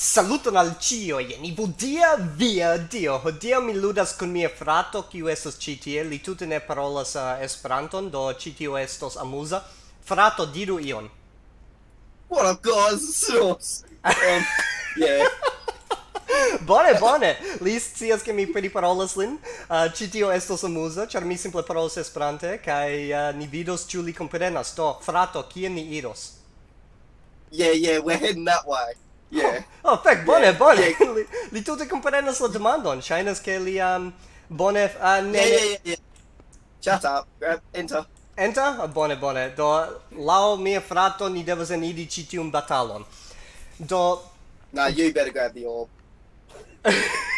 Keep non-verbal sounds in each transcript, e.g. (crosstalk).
Saluton al cio, jen Ibudia via dio. Hodiaŭ mi ludas kun mia frato, kiu estas ĉi tie. Li tute ne parolas uh, Esperanton, do ĉi tio estos amuza. Frato, diru ion. What a cause! um, yeah. (laughs) bone, bone. Li scias ke mi priparolas lin. Uh, ĉi tio estos amuza, ĉar mi simple parolas Esperante kaj uh, ni vidos ĉu li komprenas. Do, frato, kien ni iros? Yeah, yeah, we're heading that way. Yeah. Oh, oh fek, bone, yeah. bone. Yeah. (laughs) li, li tute comprenas la demandon. Shainas ke li um, bone... Uh, ne, yeah, yeah, yeah, yeah. Shut up. Grab, enter. Enter? Oh, bone, bone. Do, lao mia frato, ni devas enidi ci tiun batalon. Do... Nah, you better grab the orb. (laughs)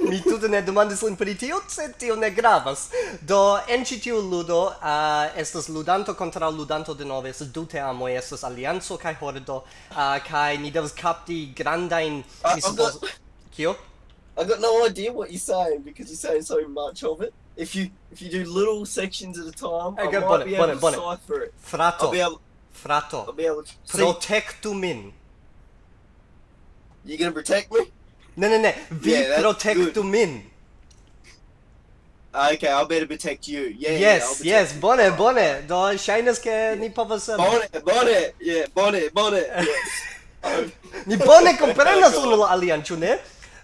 Mi tutte ne demandis lin pri tio, sed tio ne gravas. Do, en ci tiu ludo uh, estas ludanto contra ludanto denove, estas du teamoj, estas alianzo kai hordo, uh, kai ni devas kapti grandajn... Uh, mi suppoz... Kio? I got no idea what you're saying because you're saying so much of it. If you if you do little sections at a time, okay, I might bonnet, be able to bonnet. cipher it. Frato. I'll be able, Frato. I'll be able to... Protectu min. You gonna protect me? Ne, ne, ne. Vi yeah, protectu min. Ah, okay, I'll better protect you. Yeah, yes, yeah, yes, bone, bone. Do shines ke yeah. ni povas um, Bone, bone. Yeah, bone, bone. (laughs) Yes. ni bone komprenas (laughs) unu la alian, ĉu ne?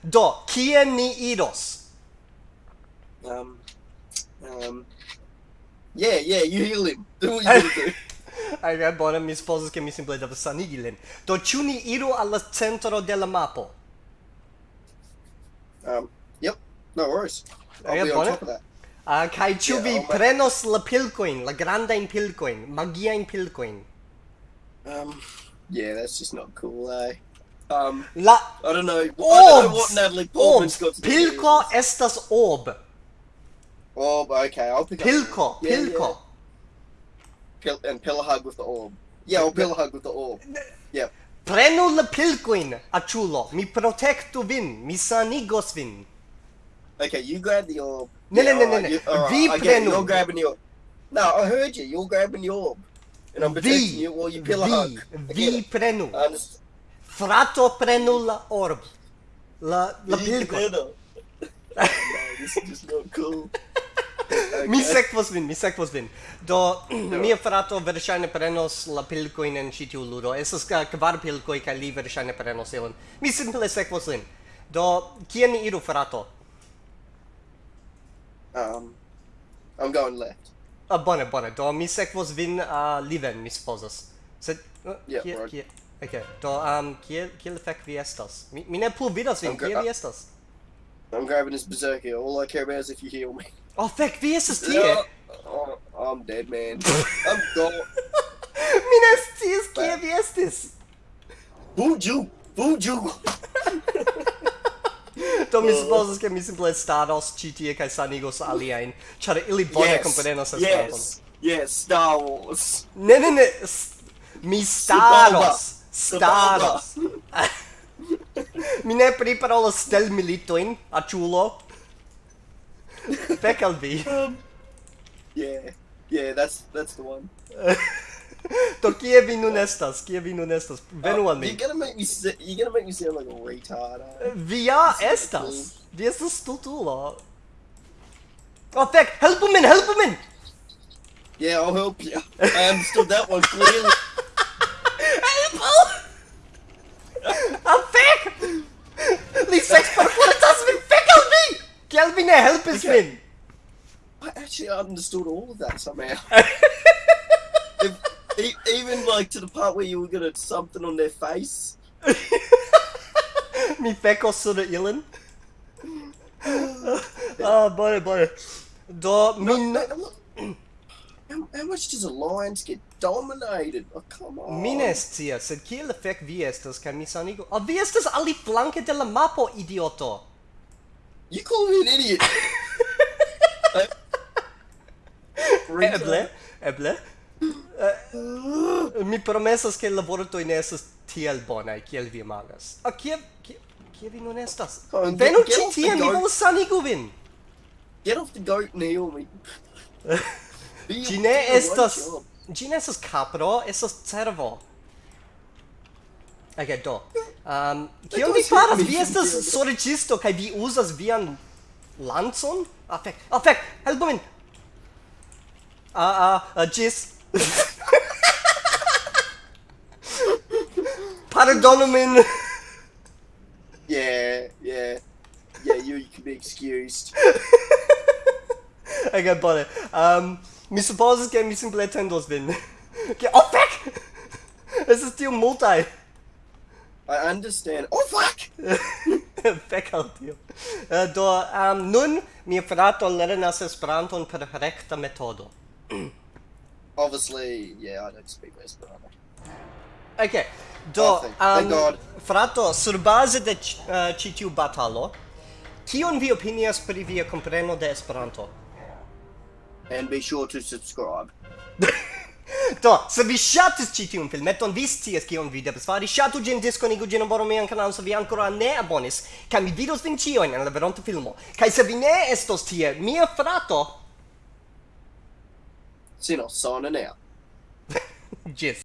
Do, kie ni iros? Um, um, yeah, yeah, you heal him. Do (laughs) what you do. Ai, bone, mi supozas ke mi simple devas sanigi lin. Do, ĉu ni iru al la centro de la mapo? Um, yep, no worries. I'll okay, be on top of that. Uh, kai ĉu vi yeah, prenos la pilcoin la granda in pilcoin magia in pilcoin Um, yeah, that's just not cool, eh? Um, la I don't know. Orbs, I don't know what Natalie Portman's got to do. Pilko do. estas orb. Orb, okay, I'll pick pilco up. Yeah, pilco Yeah. Pil and pillar hug with the orb. Yeah, or pillar hug with the orb. Yeah. Prenu la pilquin, aciulo. Mi protectu vin. Mi sanigos vin. Okay, you grab the orb. No, yeah, no, no, no, no. Vi uh, prenu. You're grabbing the orb. No, I heard you. You're grabbing the orb. And I'm protecting vi, you while you pill a hug. Vi prenu. Frato prenu la orb. La, la pilcoin. (laughs) no, this is just not cool. (laughs) (laughs) mi sekvos vin, mi sekvos vin. Do, (clears throat) mia frato verŝajne prenos la pilkojn en ĉi tiu ludo. Estas kvar pilkoj kaj li verŝajne prenos ilin. Mi simple sekvos lin. Do, kien ni iru, frato? Um, I'm going left. Ah, bone, bone. Do, mi sekvos vin uh, liven, mi supozas. Sed, uh, yeah, kie, kie, okay. Do, um, kiel, kiel fek vi estas? Mi, mi ne plu vidas vin, kie vi uh, estas? I'm grabbing this berserker. All I care about is if you heal me. Oh, fuck, VS is here. Oh, I'm dead, man. (laughs) I'm gone. Minas Tis, que vi estis. Buju! Buju! (laughs) Do oh. mi supposes che mi simple stados ĉi tie kaj sanigos aliajn, ĉar ili bone komprenas Esperanton. Yes, staros. Ne, ne, ne. Mi stados. (laughs) Stados. Mi ne priparolas stel militoin, achulo. Pec al vi. (laughs) Um, yeah, yeah, that's, that's the one. Do kie vi nun estas? Kie vi nun estas? Venu oh, al mi. You're gonna make me, si you're gonna make me sound like a retard. Uh. Vi ja estas. Vi estas stultulo. Oh, fek! Helpu min! Helpu min! Yeah, I'll help you. I understood still that one, clearly. (laughs) These sex performances have been Kelvin help us okay. win. I actually understood all of that somehow. (laughs) if, e even like to the part where you were gonna something on their face. Me (laughs) Mi feko sura ilan. (sighs) Ah, boy, boy. Do min. No, (clears throat) how, how much does a lion get dominated. Oh, come on. Mines tia, sed kiel fek vi estas kaj mi sanigo? Oh, vi estas ali flanke de la mapo, idioto. You call me an idiot. (laughs) Eh, eble, eble. Uh, mi promesas ke il vortoj ne estas tiel bona, kiel vi imagas. Oh, kie kie kie vi nun estas? Oh, Venu ci tie, mi volas sanigu vin. Get off the goat, Naomi. (laughs) Ci ne estas... Job. Gi ne estas capro, estas cervo. Ok, do. Um, kion vi faras? Vi estas sorĉisto kaj vi uzas vian lancon? Ah, fek. Ah, fek. Helpu min. Ah, ah, ah ĝis. (laughs) Pardonu min. yeah, yeah. Yeah, you can be excused. (laughs) okay, bone. Um... Mi supposas che mi simple atendos vin. (laughs) Che oh fuck! (laughs) Es ist tio multi. I understand. Oh fuck! (laughs) Fek al tio. Uh, do, um, nun mia frato lernas Esperanton per recta metodo. (clears throat) Obviously, yeah, I don't speak Esperanto. Okay. Do, oh, thank, um, frato, sur base de uh, eh, citiu batalo, kion vi opinias pri via compreno de Esperanto? and be sure to subscribe. (laughs) Do, se vi ŝatis ĉi tiun filmeton, vi scias kion vi devas fari. Ŝatu ĝin, diskonigu ĝin abonu mian kanalon se vi ankoraŭ ne abonis, kaj mi vidos vin ĉiujn en la veronta filmo. Kaj se vi ne estos tie, mia frato... Sino, sonanea. Ĝis. (laughs)